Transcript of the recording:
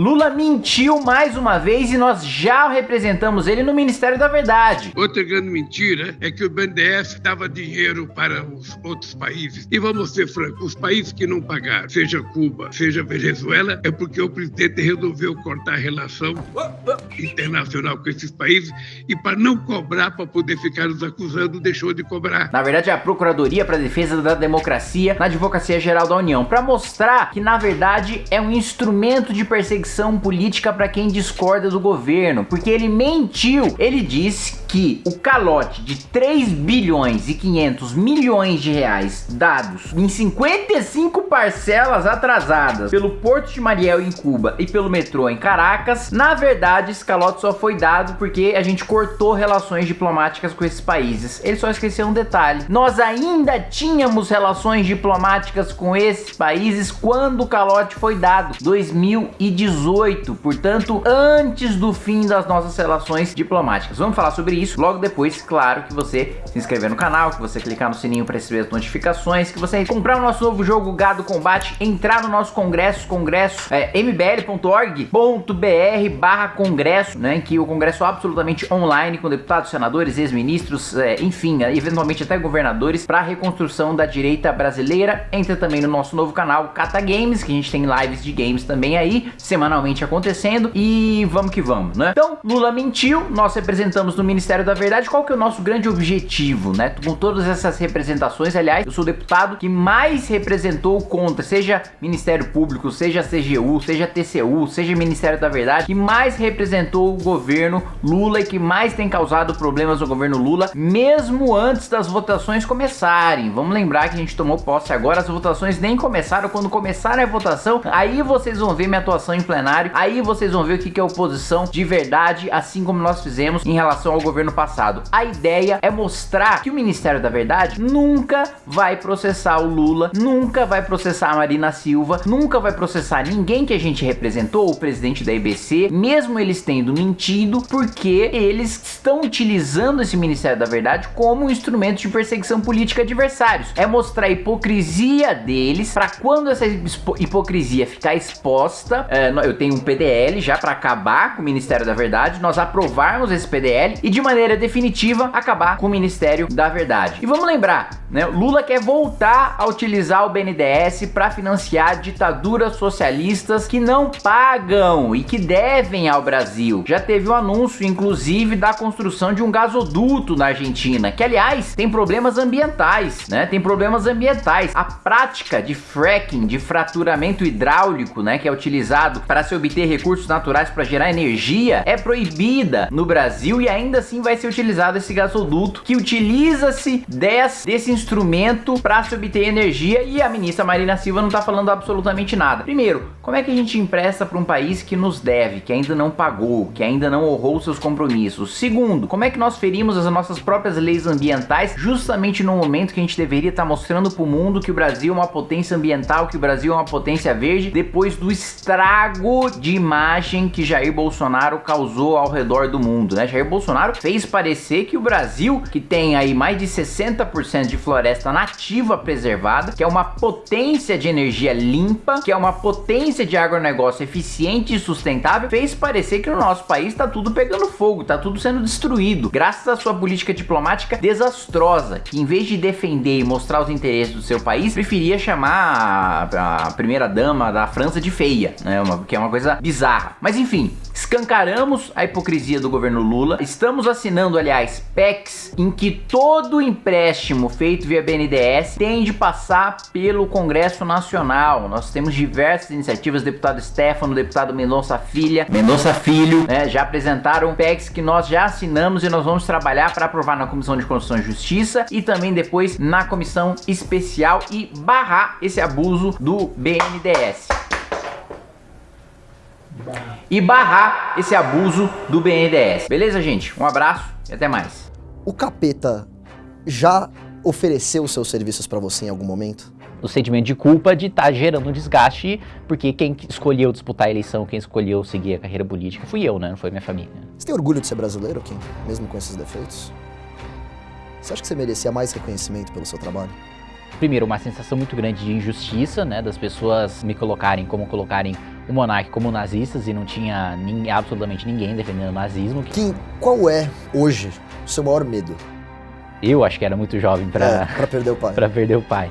Lula mentiu mais uma vez e nós já representamos ele no Ministério da Verdade. Outra grande mentira é que o BNDES dava dinheiro para os outros países. E vamos ser francos, os países que não pagaram, seja Cuba, seja Venezuela, é porque o presidente resolveu cortar a relação internacional com esses países e para não cobrar, para poder ficar nos acusando, deixou de cobrar. Na verdade, é a Procuradoria para a Defesa da Democracia na Advocacia Geral da União, para mostrar que na verdade é um instrumento de perseguição perseguição política para quem discorda do governo, porque ele mentiu. Ele disse que o calote de 3 bilhões e 500 milhões de reais dados em 55 parcelas atrasadas pelo Porto de Mariel em Cuba e pelo metrô em Caracas, na verdade esse calote só foi dado porque a gente cortou relações diplomáticas com esses países. Ele só esqueceu um detalhe. Nós ainda tínhamos relações diplomáticas com esses países quando o calote foi dado, 2018. 2018, portanto, antes do fim das nossas relações diplomáticas. Vamos falar sobre isso logo depois, claro, que você se inscrever no canal, que você clicar no sininho para receber as notificações, que você comprar o nosso novo jogo Gado Combate, entrar no nosso congresso, congresso é, mbl.org.br barra congresso, né, que o congresso é absolutamente online, com deputados, senadores, ex-ministros, é, enfim, eventualmente até governadores, para a reconstrução da direita brasileira. Entra também no nosso novo canal Cata Games, que a gente tem lives de games também aí, semana semanalmente acontecendo e vamos que vamos, né? Então, Lula mentiu, nós representamos no Ministério da Verdade, qual que é o nosso grande objetivo, né? Com todas essas representações, aliás, eu sou o deputado que mais representou contra, seja Ministério Público, seja CGU, seja TCU, seja Ministério da Verdade, que mais representou o governo Lula e que mais tem causado problemas no governo Lula, mesmo antes das votações começarem. Vamos lembrar que a gente tomou posse agora, as votações nem começaram, quando começar a votação, aí vocês vão ver minha atuação em plenário. Aí vocês vão ver o que é oposição de verdade, assim como nós fizemos em relação ao governo passado. A ideia é mostrar que o Ministério da Verdade nunca vai processar o Lula, nunca vai processar a Marina Silva, nunca vai processar ninguém que a gente representou, o presidente da IBC, mesmo eles tendo mentido, porque eles estão utilizando esse Ministério da Verdade como um instrumento de perseguição política adversários. É mostrar a hipocrisia deles para quando essa hipocrisia ficar exposta, é, eu tenho um PDL já para acabar com o Ministério da Verdade, nós aprovarmos esse PDL e de maneira definitiva acabar com o Ministério da Verdade. E vamos lembrar, né, Lula quer voltar a utilizar o BNDES para financiar ditaduras socialistas que não pagam e que devem ao Brasil. Já teve o um anúncio, inclusive, da construção de um gasoduto na Argentina, que aliás tem problemas ambientais, né? Tem problemas ambientais. A prática de fracking, de fraturamento hidráulico, né, que é utilizado para se obter recursos naturais para gerar energia é proibida no Brasil e ainda assim vai ser utilizado esse gasoduto que utiliza-se desse instrumento para se obter energia e a ministra Marina Silva não está falando absolutamente nada. Primeiro, como é que a gente empresta para um país que nos deve, que ainda não pagou, que ainda não honrou seus compromissos? Segundo, como é que nós ferimos as nossas próprias leis ambientais justamente no momento que a gente deveria estar tá mostrando para o mundo que o Brasil é uma potência ambiental, que o Brasil é uma potência verde, depois do estrago de imagem que Jair Bolsonaro causou ao redor do mundo, né? Jair Bolsonaro fez parecer que o Brasil, que tem aí mais de 60% de floresta nativa preservada, que é uma potência de energia limpa, que é uma potência de agronegócio eficiente e sustentável, fez parecer que no nosso país tá tudo pegando fogo, tá tudo sendo destruído, graças à sua política diplomática desastrosa, que em vez de defender e mostrar os interesses do seu país, preferia chamar a, a primeira dama da França de feia, né? Uma, que é uma coisa bizarra. Mas enfim, escancaramos a hipocrisia do governo Lula. Estamos assinando, aliás, PECs em que todo empréstimo feito via BNDES tem de passar pelo Congresso Nacional. Nós temos diversas iniciativas, deputado Stefano, deputado Mendonça Filha, Mendonça Filho, né, já apresentaram PECs que nós já assinamos e nós vamos trabalhar para aprovar na Comissão de Constituição e Justiça e também depois na Comissão Especial e barrar esse abuso do BNDES e barrar esse abuso do BNDES. Beleza, gente? Um abraço e até mais. O capeta já ofereceu seus serviços para você em algum momento? o sentimento de culpa de estar tá gerando um desgaste, porque quem escolheu disputar a eleição, quem escolheu seguir a carreira política, fui eu, né? Não foi minha família. Você tem orgulho de ser brasileiro, Kim? Mesmo com esses defeitos? Você acha que você merecia mais reconhecimento pelo seu trabalho? Primeiro, uma sensação muito grande de injustiça, né? Das pessoas me colocarem como colocarem o Monark como nazistas e não tinha nin, absolutamente ninguém defendendo o nazismo. Kim, qual é hoje o seu maior medo? Eu acho que era muito jovem para é, perder o pai. para perder o pai.